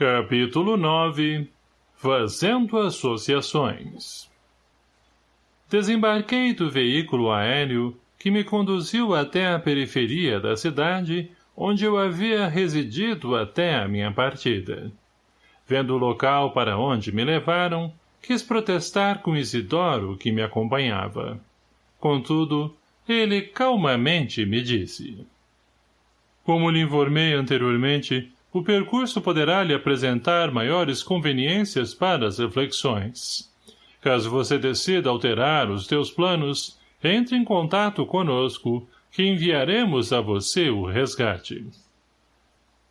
Capítulo 9 Fazendo Associações Desembarquei do veículo aéreo que me conduziu até a periferia da cidade, onde eu havia residido até a minha partida. Vendo o local para onde me levaram, quis protestar com Isidoro que me acompanhava. Contudo, ele calmamente me disse. Como lhe informei anteriormente, o percurso poderá lhe apresentar maiores conveniências para as reflexões. Caso você decida alterar os teus planos, entre em contato conosco, que enviaremos a você o resgate.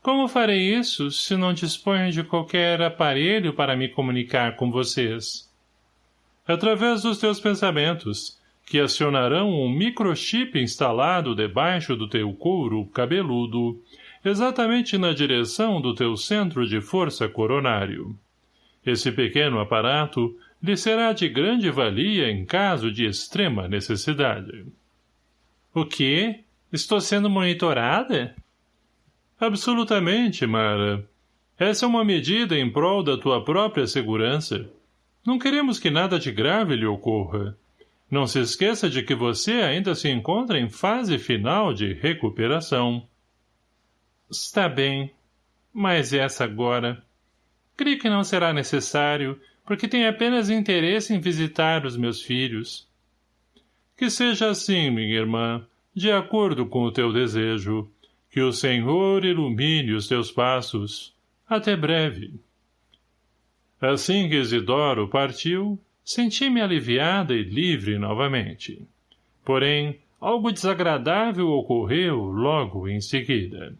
Como farei isso, se não disponho de qualquer aparelho para me comunicar com vocês? Através dos teus pensamentos, que acionarão um microchip instalado debaixo do teu couro cabeludo, exatamente na direção do teu centro de força coronário. Esse pequeno aparato lhe será de grande valia em caso de extrema necessidade. O quê? Estou sendo monitorada? Absolutamente, Mara. Essa é uma medida em prol da tua própria segurança. Não queremos que nada de grave lhe ocorra. Não se esqueça de que você ainda se encontra em fase final de recuperação. Está bem. Mas essa agora. Creio que não será necessário, porque tenho apenas interesse em visitar os meus filhos. Que seja assim, minha irmã, de acordo com o teu desejo. Que o Senhor ilumine os teus passos. Até breve. Assim que Isidoro partiu, senti-me aliviada e livre novamente. Porém, algo desagradável ocorreu logo em seguida.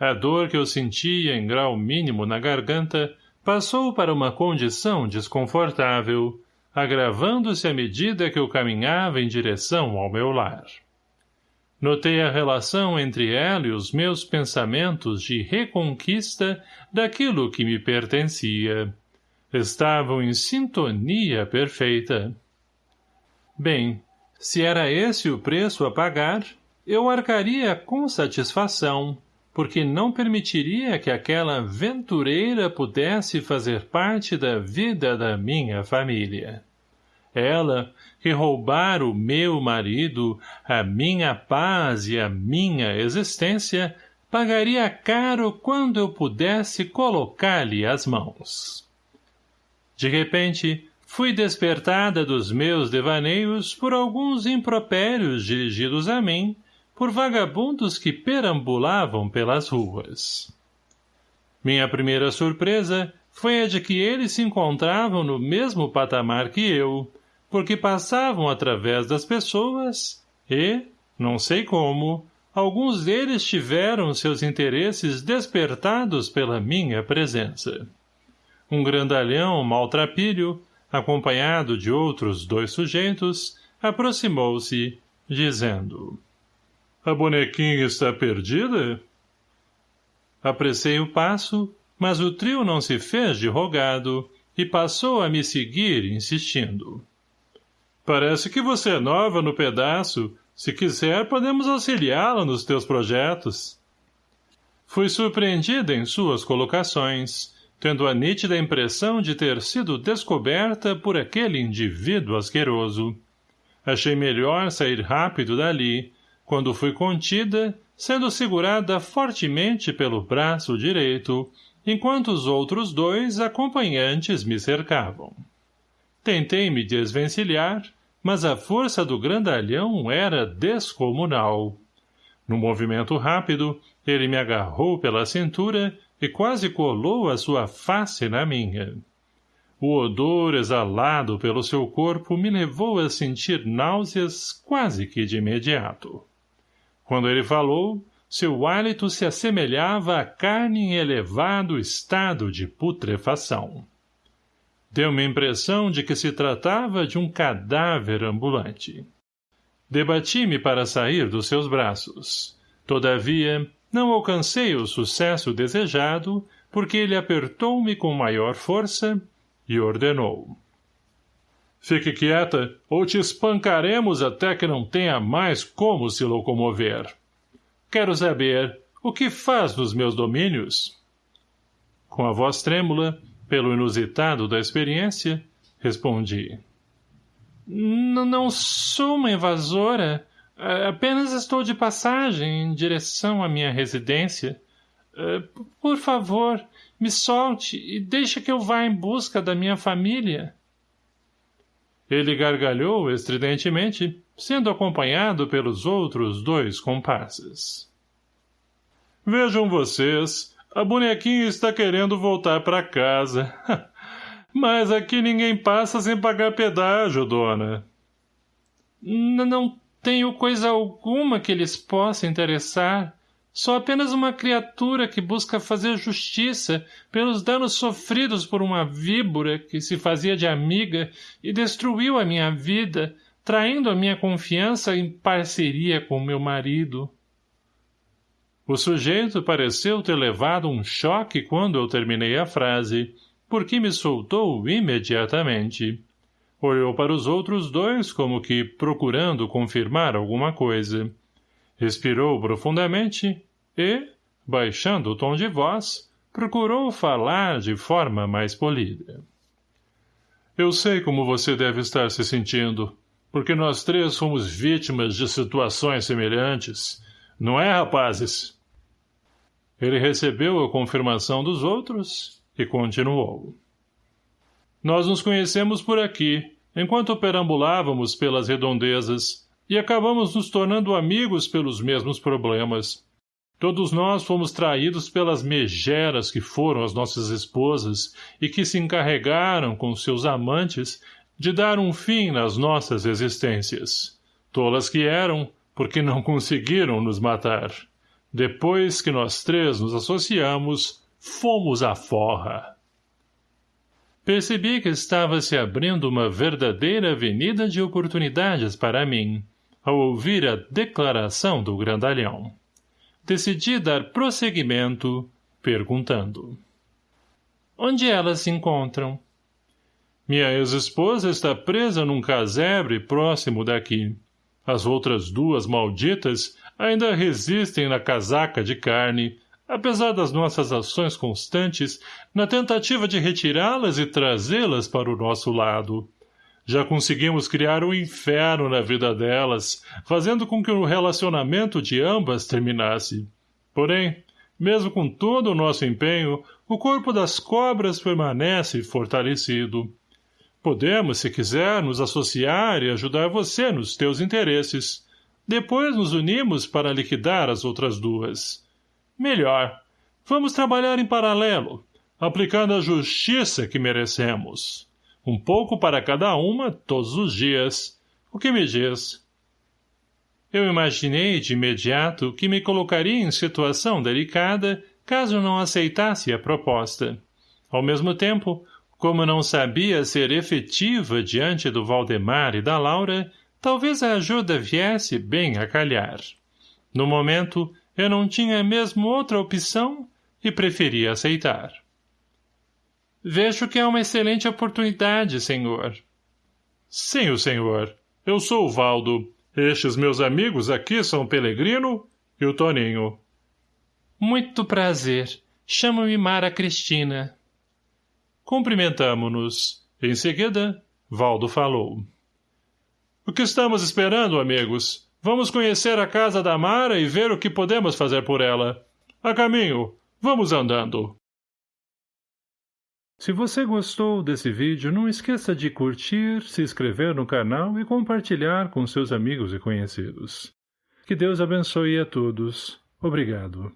A dor que eu sentia em grau mínimo na garganta passou para uma condição desconfortável, agravando-se à medida que eu caminhava em direção ao meu lar. Notei a relação entre ela e os meus pensamentos de reconquista daquilo que me pertencia. Estavam em sintonia perfeita. Bem, se era esse o preço a pagar, eu arcaria com satisfação, porque não permitiria que aquela aventureira pudesse fazer parte da vida da minha família. Ela, que roubara o meu marido, a minha paz e a minha existência, pagaria caro quando eu pudesse colocar-lhe as mãos. De repente, fui despertada dos meus devaneios por alguns impropérios dirigidos a mim, por vagabundos que perambulavam pelas ruas. Minha primeira surpresa foi a de que eles se encontravam no mesmo patamar que eu, porque passavam através das pessoas e, não sei como, alguns deles tiveram seus interesses despertados pela minha presença. Um grandalhão maltrapilho, acompanhado de outros dois sujeitos, aproximou-se, dizendo a bonequinha está perdida? Apressei o passo, mas o trio não se fez de rogado e passou a me seguir, insistindo. Parece que você é nova no pedaço. Se quiser, podemos auxiliá-la nos teus projetos. Fui surpreendida em suas colocações, tendo a nítida impressão de ter sido descoberta por aquele indivíduo asqueroso. Achei melhor sair rápido dali, quando fui contida, sendo segurada fortemente pelo braço direito, enquanto os outros dois acompanhantes me cercavam. Tentei me desvencilhar, mas a força do grandalhão era descomunal. No movimento rápido, ele me agarrou pela cintura e quase colou a sua face na minha. O odor exalado pelo seu corpo me levou a sentir náuseas quase que de imediato. Quando ele falou, seu hálito se assemelhava à carne em elevado estado de putrefação. Deu-me a impressão de que se tratava de um cadáver ambulante. Debati-me para sair dos seus braços. Todavia, não alcancei o sucesso desejado, porque ele apertou-me com maior força e ordenou. Fique quieta, ou te espancaremos até que não tenha mais como se locomover. Quero saber, o que faz nos meus domínios? Com a voz trêmula, pelo inusitado da experiência, respondi. N não sou uma invasora. Apenas estou de passagem em direção à minha residência. Por favor, me solte e deixe que eu vá em busca da minha família. Ele gargalhou estridentemente, sendo acompanhado pelos outros dois comparsas. Vejam vocês, a bonequinha está querendo voltar para casa. Mas aqui ninguém passa sem pagar pedágio, dona. N não tenho coisa alguma que lhes possa interessar. Sou apenas uma criatura que busca fazer justiça pelos danos sofridos por uma víbora que se fazia de amiga e destruiu a minha vida, traindo a minha confiança em parceria com meu marido. O sujeito pareceu ter levado um choque quando eu terminei a frase, porque me soltou imediatamente. Olhou para os outros dois como que procurando confirmar alguma coisa. Respirou profundamente e, baixando o tom de voz, procurou falar de forma mais polida. Eu sei como você deve estar se sentindo, porque nós três fomos vítimas de situações semelhantes. Não é, rapazes? Ele recebeu a confirmação dos outros e continuou. Nós nos conhecemos por aqui, enquanto perambulávamos pelas redondezas, e acabamos nos tornando amigos pelos mesmos problemas. Todos nós fomos traídos pelas megeras que foram as nossas esposas e que se encarregaram com seus amantes de dar um fim nas nossas existências. Tolas que eram, porque não conseguiram nos matar. Depois que nós três nos associamos, fomos à forra. Percebi que estava se abrindo uma verdadeira avenida de oportunidades para mim, ao ouvir a declaração do grandalhão. Decidi dar prosseguimento, perguntando. Onde elas se encontram? Minha ex-esposa está presa num casebre próximo daqui. As outras duas malditas ainda resistem na casaca de carne, apesar das nossas ações constantes na tentativa de retirá-las e trazê-las para o nosso lado. Já conseguimos criar um inferno na vida delas, fazendo com que o relacionamento de ambas terminasse. Porém, mesmo com todo o nosso empenho, o corpo das cobras permanece fortalecido. Podemos, se quiser, nos associar e ajudar você nos teus interesses. Depois nos unimos para liquidar as outras duas. Melhor. Vamos trabalhar em paralelo, aplicando a justiça que merecemos. Um pouco para cada uma, todos os dias. O que me diz? Eu imaginei de imediato que me colocaria em situação delicada caso não aceitasse a proposta. Ao mesmo tempo, como não sabia ser efetiva diante do Valdemar e da Laura, talvez a ajuda viesse bem a calhar. No momento, eu não tinha mesmo outra opção e preferi aceitar. Vejo que é uma excelente oportunidade, senhor. Sim, o senhor. Eu sou o Valdo. Estes meus amigos aqui são o Pelegrino e o Toninho. Muito prazer. Chamo-me Mara Cristina. Cumprimentamo-nos. Em seguida, Valdo falou. O que estamos esperando, amigos? Vamos conhecer a casa da Mara e ver o que podemos fazer por ela. A caminho. Vamos andando. Se você gostou desse vídeo, não esqueça de curtir, se inscrever no canal e compartilhar com seus amigos e conhecidos. Que Deus abençoe a todos. Obrigado.